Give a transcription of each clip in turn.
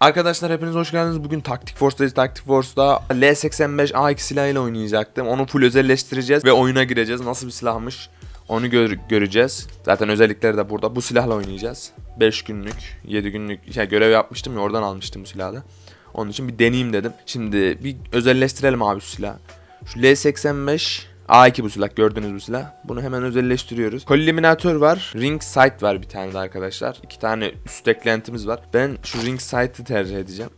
Arkadaşlar hepiniz hoş geldiniz. Bugün Taktik Force'dayız. Taktik Force'da L85 A2 silahıyla oynayacaktım. Onu full özelleştireceğiz ve oyuna gireceğiz. Nasıl bir silahmış onu gör- göreceğiz. Zaten özellikleri de burada. Bu silahla oynayacağız. 5 günlük, 7 günlük şey, görev yapmıştım ya oradan almıştım bu silahı. Onun için bir deneyeyim dedim. Şimdi bir özelleştirelim abi şu silahı. Şu L85 A2 bu silah gördüğünüz bu silah. Bunu hemen özelleştiriyoruz. Koliminatör var. Ring sight var bir tane de arkadaşlar. İki tane üst eklentimiz var. Ben şu ring sight'ı tercih edeceğim.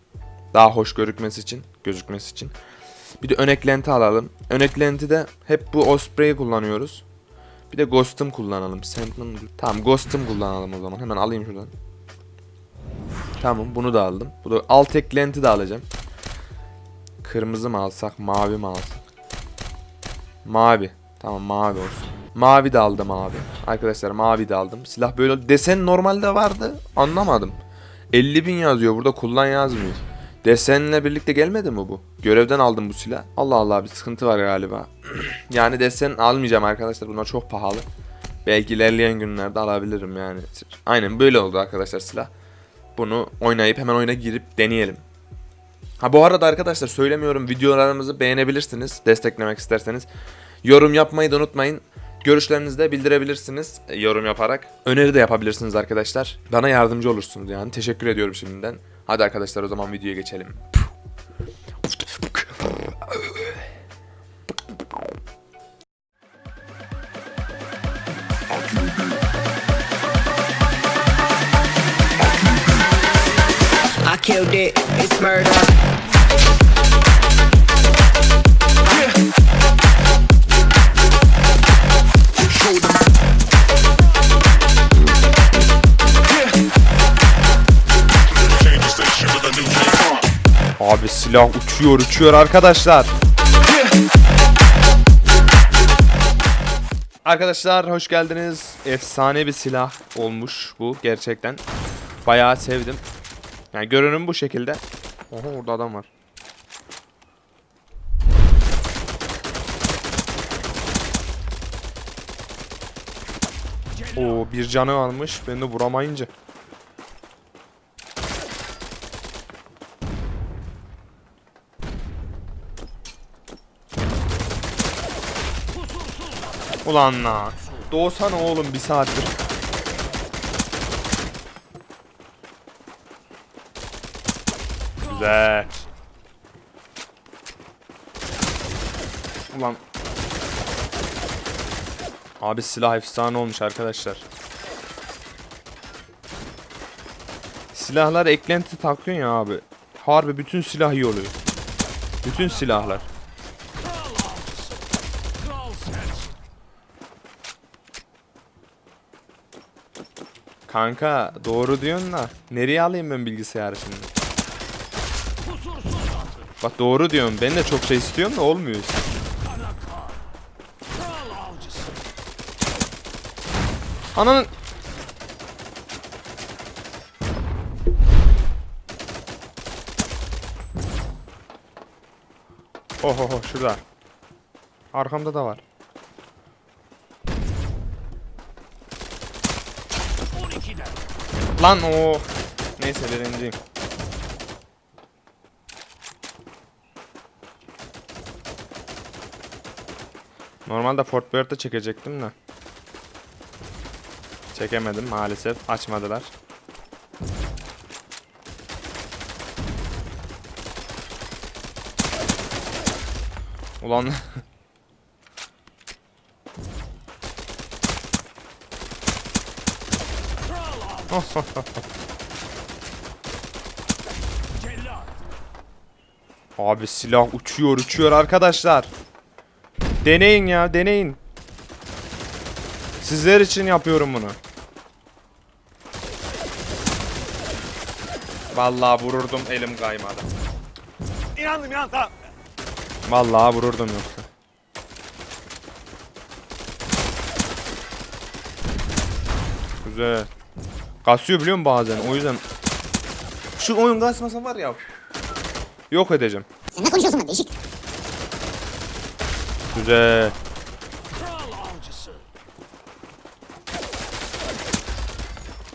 Daha hoş gözükmesi için, gözükmesi için. Bir de ön eklenti alalım. Ön eklenti de hep bu Osprey'i kullanıyoruz. Bir de Ghost'um kullanalım. Sentinel... Tamam Ghost'um kullanalım o zaman. Hemen alayım şuradan. Tamam bunu da aldım. Bu da alt eklenti de alacağım. Kırmızı mı alsak, mavi mi alsak? Mavi. Tamam mavi olsun. Mavi de aldım abi. Arkadaşlar mavi de aldım. Silah böyle desen normalde vardı. Anlamadım. 50 bin yazıyor burada kullan yazmıyor. Desenle birlikte gelmedi mi bu? Görevden aldım bu silah. Allah Allah bir sıkıntı var galiba. yani desen almayacağım arkadaşlar. Bunlar çok pahalı. Belki ilerleyen günlerde alabilirim yani. Aynen böyle oldu arkadaşlar silah. Bunu oynayıp hemen oyuna girip deneyelim. Ha bu arada arkadaşlar söylemiyorum videolarımızı beğenebilirsiniz desteklemek isterseniz. Yorum yapmayı da unutmayın. Görüşlerinizi de bildirebilirsiniz e, yorum yaparak. Öneri de yapabilirsiniz arkadaşlar. Bana yardımcı olursunuz yani. Teşekkür ediyorum şimdiden. Hadi arkadaşlar o zaman videoya geçelim. I killed it, it's murder. Abi silah uçuyor uçuyor arkadaşlar. Arkadaşlar hoş geldiniz. Efsane bir silah olmuş bu gerçekten. Bayağı sevdim. Yani görünüm bu şekilde. Oha orada adam var. Oo bir canı almış. Ben de vuramayınca. Ulan la. Doğsana oğlum bir saattir. Güzel. Ulan. Abi silah efsane olmuş arkadaşlar. Silahlar eklenti takıyorsun ya abi. Harbi bütün silah iyi oluyor. Bütün silahlar. Kanka doğru diyorsun da nereye alayım ben bilgisayarı şimdi? Bak doğru diyorsun. Ben de çok şey istiyorum da olmuyor. Ananın Oho ho şurada. Arkamda da var. Lan o. Neyse birinciyim. Normalde Fort Boyard'da çekecektim de. Çekemedim maalesef. Açmadılar. Ulan Abi silah uçuyor uçuyor arkadaşlar. Deneyin ya deneyin. Sizler için yapıyorum bunu. Vallahi vururdum elim kaymadı. İnandım inan tamam. Vallahi vururdum yoksa. Güzel. Kasıyor biliyor musun bazen o yüzden. Şu oyun kasmasa var ya. Yok edeceğim. Sen ne konuşuyorsun lan değişik. Güzel.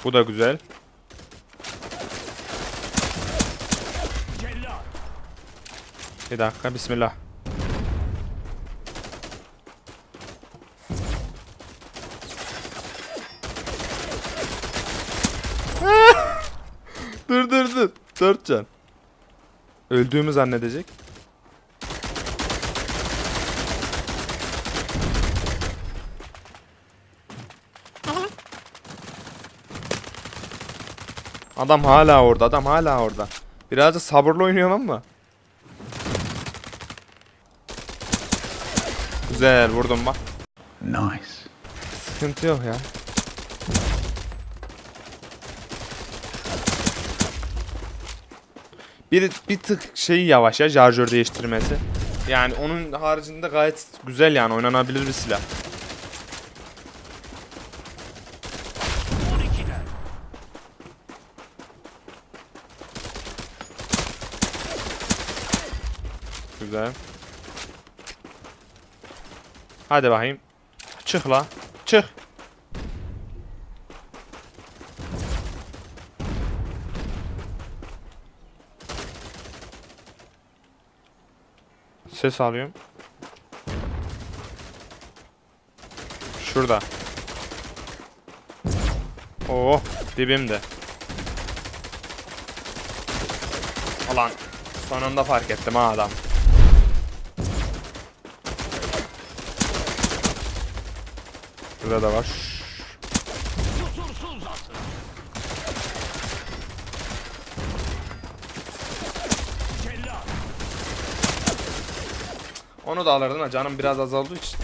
Bu da güzel. Bir dakika bismillah. dur dur dur. Dört can. Öldüğümü zannedecek. Adam hala orada. Adam hala orada. Biraz da sabırlı oynuyorum ama. Güzel vurdum bak. Nice. Sıkıntı yok ya. Bir, bir tık şeyi yavaş ya şarjör değiştirmesi. Yani onun haricinde gayet güzel yani oynanabilir bir silah. Güzel. Hadi bakayım. Çık la. Çık. Ses alıyorum. Şurada. Oo, dibimde. Alan. Sonunda fark ettim ha adam. Burada da var. Onu da alırdın ha canım biraz azaldığı için.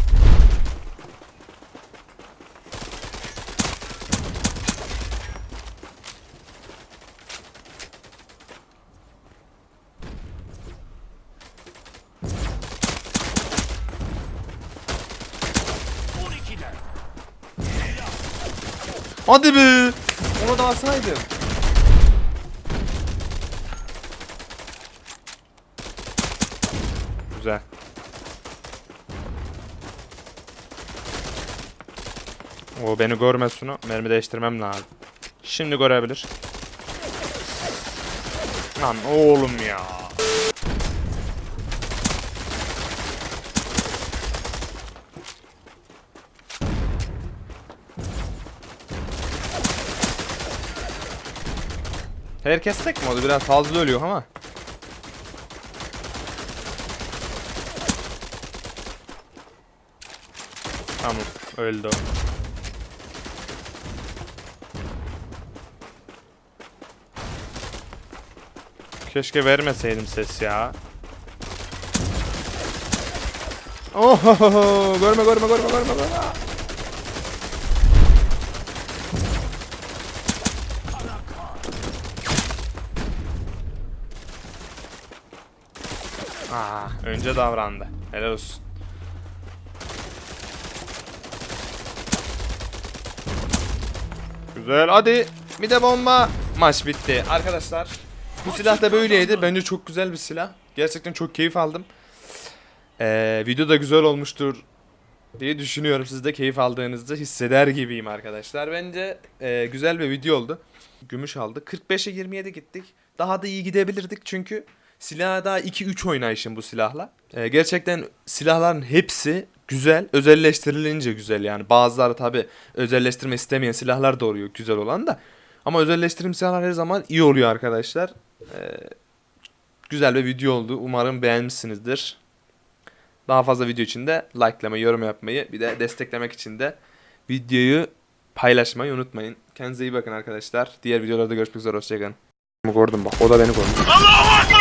Hadi be! Onu da alsaydım. Güzel. O beni görmez şunu. Mermi değiştirmem lazım. Şimdi görebilir. Lan oğlum ya. Herkes tek mi oldu? Biraz fazla ölüyor ama. Tamam öldü. Keşke vermeseydim ses ya. Ohohoho görme görme görme görme görme. Aa, önce davrandı. Helal olsun. Güzel hadi. Bir de bomba. Maç bitti. Arkadaşlar bu silah da böyleydi. Bence çok güzel bir silah. Gerçekten çok keyif aldım. Ee, video da güzel olmuştur diye düşünüyorum. Siz de keyif aldığınızda hisseder gibiyim arkadaşlar. Bence e, güzel bir video oldu. Gümüş aldık. 45'e 27 gittik. Daha da iyi gidebilirdik çünkü silah daha 2-3 oynayışım bu silahla. Ee, gerçekten silahların hepsi güzel. Özelleştirilince güzel yani. Bazıları tabi özelleştirme istemeyen silahlar da oluyor güzel olan da. Ama özelleştirim silahlar her zaman iyi oluyor arkadaşlar. Ee, güzel bir video oldu. Umarım beğenmişsinizdir. Daha fazla video için de likelamayı, yorum yapmayı, bir de desteklemek için de videoyu paylaşmayı unutmayın. Kendinize iyi bakın arkadaşlar. Diğer videolarda görüşmek üzere. Hoşçakalın. Gördüm bak. O da beni gördü.